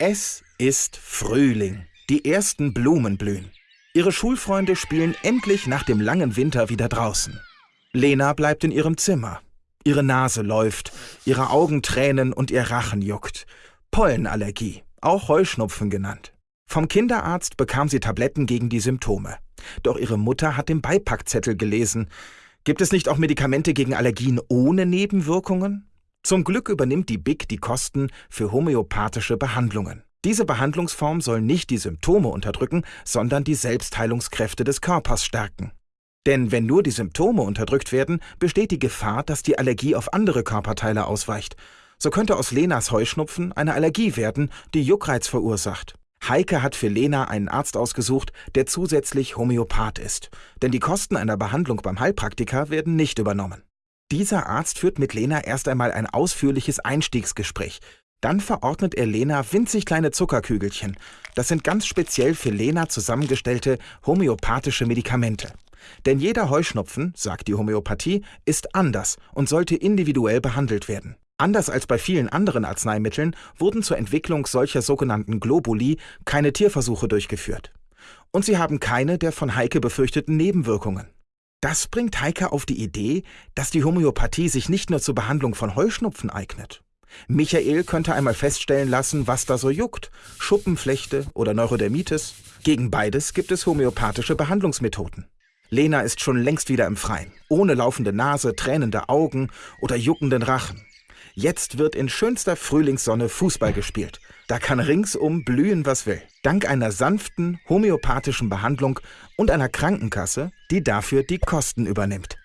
Es ist Frühling. Die ersten Blumen blühen. Ihre Schulfreunde spielen endlich nach dem langen Winter wieder draußen. Lena bleibt in ihrem Zimmer. Ihre Nase läuft, ihre Augen tränen und ihr Rachen juckt. Pollenallergie, auch Heuschnupfen genannt. Vom Kinderarzt bekam sie Tabletten gegen die Symptome. Doch ihre Mutter hat den Beipackzettel gelesen. Gibt es nicht auch Medikamente gegen Allergien ohne Nebenwirkungen? Zum Glück übernimmt die BIC die Kosten für homöopathische Behandlungen. Diese Behandlungsform soll nicht die Symptome unterdrücken, sondern die Selbstheilungskräfte des Körpers stärken. Denn wenn nur die Symptome unterdrückt werden, besteht die Gefahr, dass die Allergie auf andere Körperteile ausweicht. So könnte aus Lenas Heuschnupfen eine Allergie werden, die Juckreiz verursacht. Heike hat für Lena einen Arzt ausgesucht, der zusätzlich Homöopath ist. Denn die Kosten einer Behandlung beim Heilpraktiker werden nicht übernommen. Dieser Arzt führt mit Lena erst einmal ein ausführliches Einstiegsgespräch. Dann verordnet er Lena winzig kleine Zuckerkügelchen. Das sind ganz speziell für Lena zusammengestellte homöopathische Medikamente. Denn jeder Heuschnupfen, sagt die Homöopathie, ist anders und sollte individuell behandelt werden. Anders als bei vielen anderen Arzneimitteln wurden zur Entwicklung solcher sogenannten Globuli keine Tierversuche durchgeführt. Und sie haben keine der von Heike befürchteten Nebenwirkungen. Das bringt Heike auf die Idee, dass die Homöopathie sich nicht nur zur Behandlung von Heuschnupfen eignet. Michael könnte einmal feststellen lassen, was da so juckt. Schuppenflechte oder Neurodermitis. Gegen beides gibt es homöopathische Behandlungsmethoden. Lena ist schon längst wieder im Freien, ohne laufende Nase, tränende Augen oder juckenden Rachen. Jetzt wird in schönster Frühlingssonne Fußball gespielt. Da kann ringsum blühen, was will. Dank einer sanften, homöopathischen Behandlung und einer Krankenkasse, die dafür die Kosten übernimmt.